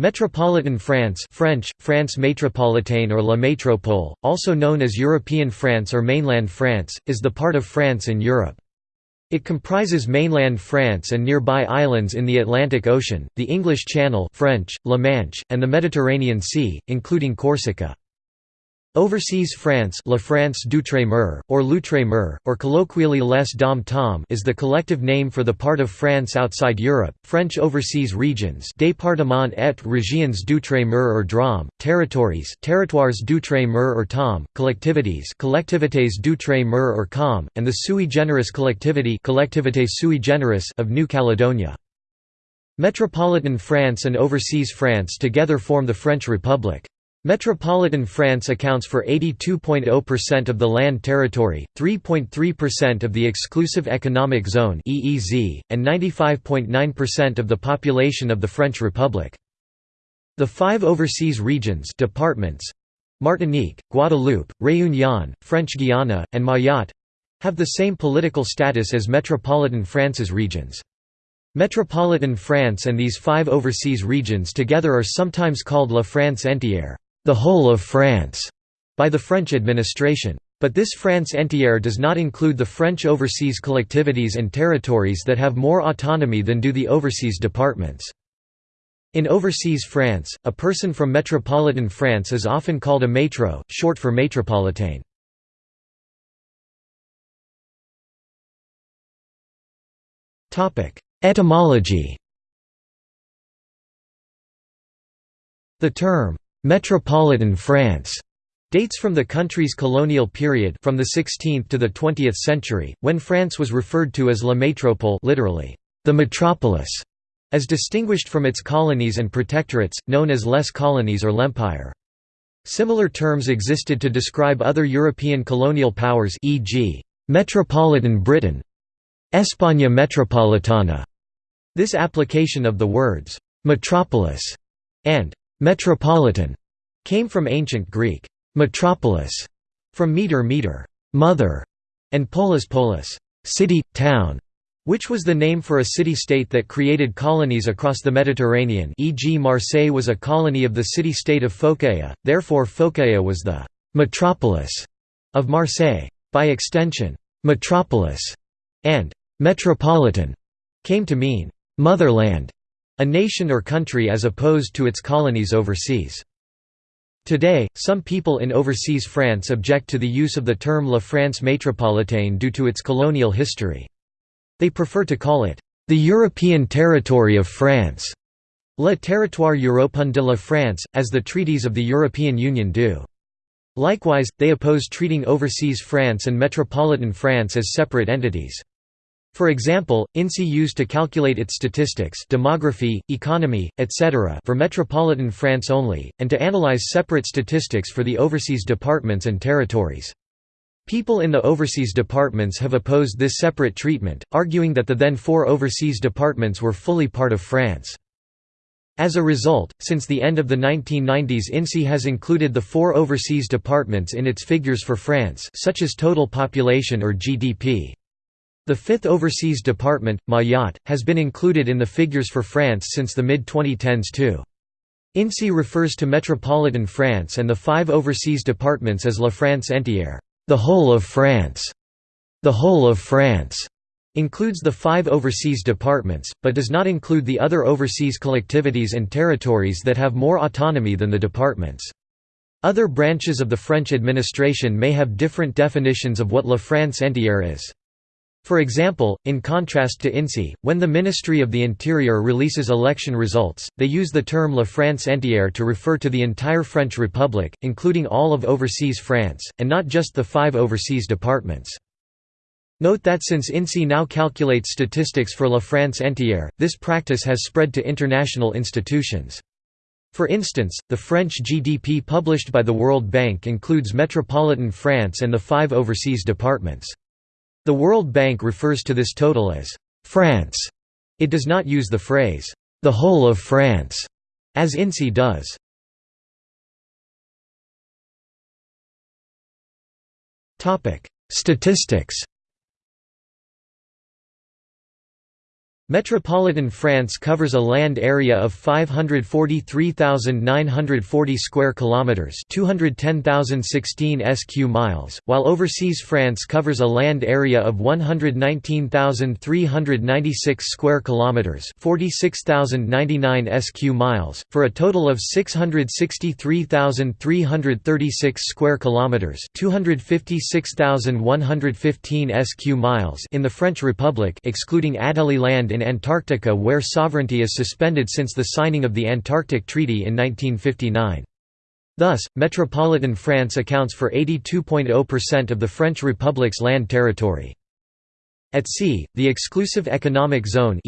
Metropolitan France French, France métropolitaine or La Métropole, also known as European France or mainland France, is the part of France in Europe. It comprises mainland France and nearby islands in the Atlantic Ocean, the English Channel French, La Manche, and the Mediterranean Sea, including Corsica. Overseas France La France d'outre-mer, or l'outre-mer, or colloquially Les Dom-Tom is the collective name for the part of France outside Europe. French overseas regions départements et régions d'outre-mer or DROM, territories territoires d'outre-mer or TOM, collectivities collectivités d'outre-mer or COM, and the sui generis collectivity collectivité sui generis of New Caledonia. Metropolitan France and overseas France together form the French Republic. Metropolitan France accounts for 82.0% of the land territory, 3.3% of the Exclusive Economic Zone (EEZ), and 95.9% of the population of the French Republic. The five overseas regions departments Martinique, Guadeloupe, Réunion, French Guiana, and Mayotte have the same political status as Metropolitan France's regions. Metropolitan France and these five overseas regions together are sometimes called La France entière the whole of France, by the French administration. But this France entière does not include the French overseas collectivities and territories that have more autonomy than do the overseas departments. In overseas France, a person from metropolitan France is often called a métro, short for métropolitain. Etymology The term Metropolitan France dates from the country's colonial period from the 16th to the 20th century, when France was referred to as La Métropole literally, the metropolis, as distinguished from its colonies and protectorates, known as les colonies or l'empire. Similar terms existed to describe other European colonial powers e.g., Metropolitan Britain, España Metropolitana. This application of the words, metropolis and Metropolitan came from ancient Greek metropolis, from meter meter, mother, and polis polis, city, town, which was the name for a city-state that created colonies across the Mediterranean e.g. Marseille was a colony of the city-state of Phocaea, therefore Phocaea was the «metropolis» of Marseille. By extension, «metropolis» and «metropolitan» came to mean «motherland» A nation or country as opposed to its colonies overseas. Today, some people in overseas France object to the use of the term La France métropolitaine due to its colonial history. They prefer to call it, "...the European territory of France", Le territoire européen de la France, as the treaties of the European Union do. Likewise, they oppose treating overseas France and metropolitan France as separate entities. For example, INSEE used to calculate its statistics demography, economy, etc. for metropolitan France only, and to analyze separate statistics for the overseas departments and territories. People in the overseas departments have opposed this separate treatment, arguing that the then four overseas departments were fully part of France. As a result, since the end of the 1990s INSEE has included the four overseas departments in its figures for France such as total population or GDP. The fifth overseas department, Mayotte, has been included in the figures for France since the mid-2010s too. INSEE refers to metropolitan France and the five overseas departments as La France entière, the whole of France. The whole of France includes the five overseas departments, but does not include the other overseas collectivities and territories that have more autonomy than the departments. Other branches of the French administration may have different definitions of what La France entière is. For example, in contrast to INSEE, when the Ministry of the Interior releases election results, they use the term La France entière to refer to the entire French Republic, including all of overseas France, and not just the five overseas departments. Note that since INSEE now calculates statistics for La France entière, this practice has spread to international institutions. For instance, the French GDP published by the World Bank includes metropolitan France and the five overseas departments. The World Bank refers to this total as France. It does not use the phrase, the whole of France, as INSEE does. Statistics Metropolitan France covers a land area of 543,940 square kilometers, 210,016 sq miles, while overseas France covers a land area of 119,396 square kilometers, 46,099 sq miles, for a total of 663,336 square kilometers, 256,115 sq miles in the French Republic, excluding Adelie land in Antarctica where sovereignty is suspended since the signing of the Antarctic Treaty in 1959. Thus, metropolitan France accounts for 82.0% of the French Republic's land territory. At sea, the Exclusive Economic Zone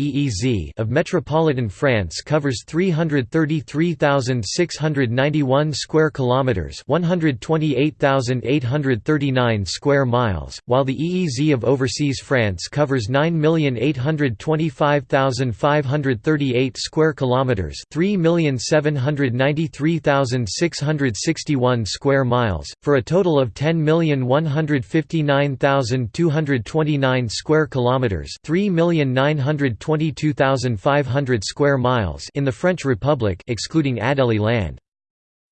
of metropolitan France covers 333,691 square kilometers, 128,839 square miles, while the EEZ of overseas France covers 9,825,538 square kilometers, 3,793,661 square miles, for a total of 10,159,229 square square kilometers, 3,922,500 square miles in the French Republic excluding Adelie land.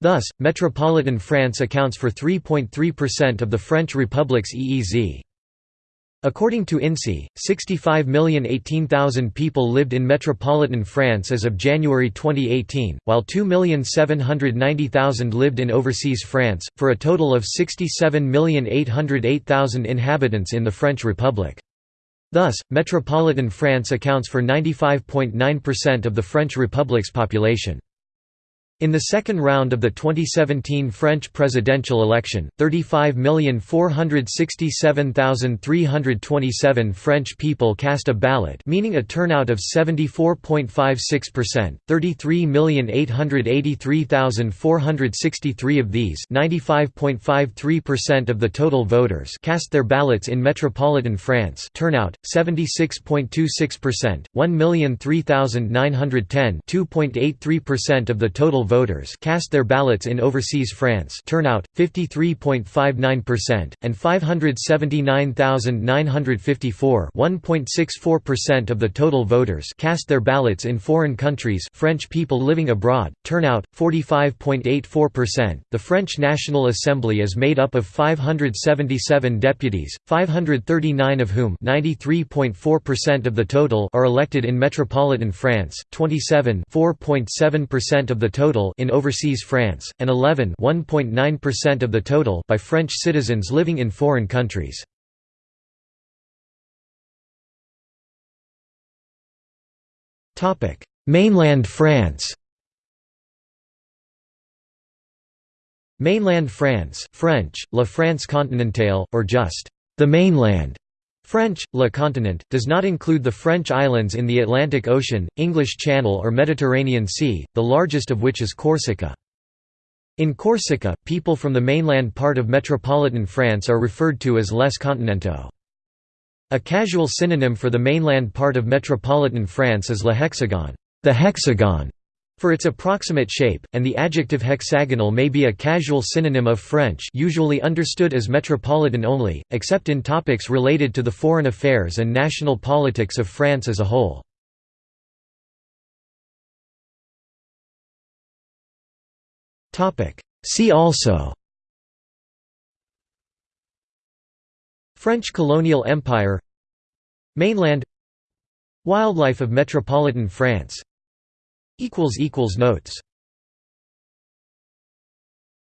Thus, metropolitan France accounts for 3.3% of the French Republic's EEZ. According to INSEE, 65,018,000 people lived in metropolitan France as of January 2018, while 2,790,000 lived in overseas France, for a total of 67,808,000 inhabitants in the French Republic. Thus, metropolitan France accounts for 95.9% of the French Republic's population. In the second round of the 2017 French presidential election, 35,467,327 French people cast a ballot meaning a turnout of 74.56%, 33,883,463 of these 95.53% of the total voters cast their ballots in metropolitan France turnout, 76.26%, 1,003,910 2.83% of the total voters cast their ballots in overseas France turnout, 53.59%, and 579,954 1.64% of the total voters cast their ballots in foreign countries French people living abroad, turnout, 45.84%. The French National Assembly is made up of 577 deputies, 539 of whom 93.4% of the total are elected in metropolitan France, 27 4.7% of the total total in overseas France, and 11 1.9% of the total by French citizens living in foreign countries. Mainland France Mainland France French, La France continentale, or just the mainland French, Le Continent, does not include the French islands in the Atlantic Ocean, English Channel or Mediterranean Sea, the largest of which is Corsica. In Corsica, people from the mainland part of metropolitan France are referred to as les continentaux. A casual synonym for the mainland part of metropolitan France is le hexagon, the hexagon for its approximate shape, and the adjective hexagonal may be a casual synonym of French usually understood as metropolitan only, except in topics related to the foreign affairs and national politics of France as a whole. See also French colonial empire Mainland Wildlife of metropolitan France Notes